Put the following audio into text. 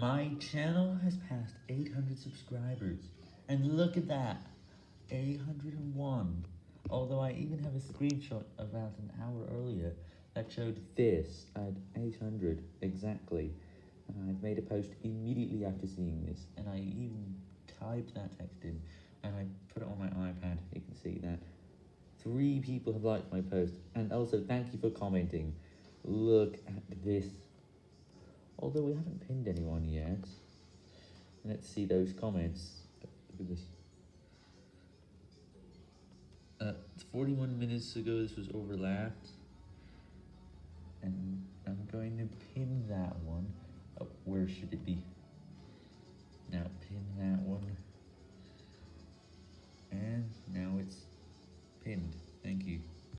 My channel has passed 800 subscribers, and look at that, 801. Although I even have a screenshot about an hour earlier that showed this at 800 exactly. And I've made a post immediately after seeing this, and I even typed that text in, and I put it on my iPad, you can see that. Three people have liked my post, and also thank you for commenting. Look at this. Although we haven't pinned anyone yet. Let's see those comments. Look at this. Uh, 41 minutes ago, this was overlapped. And I'm going to pin that one. Oh, where should it be? Now pin that one. And now it's pinned. Thank you.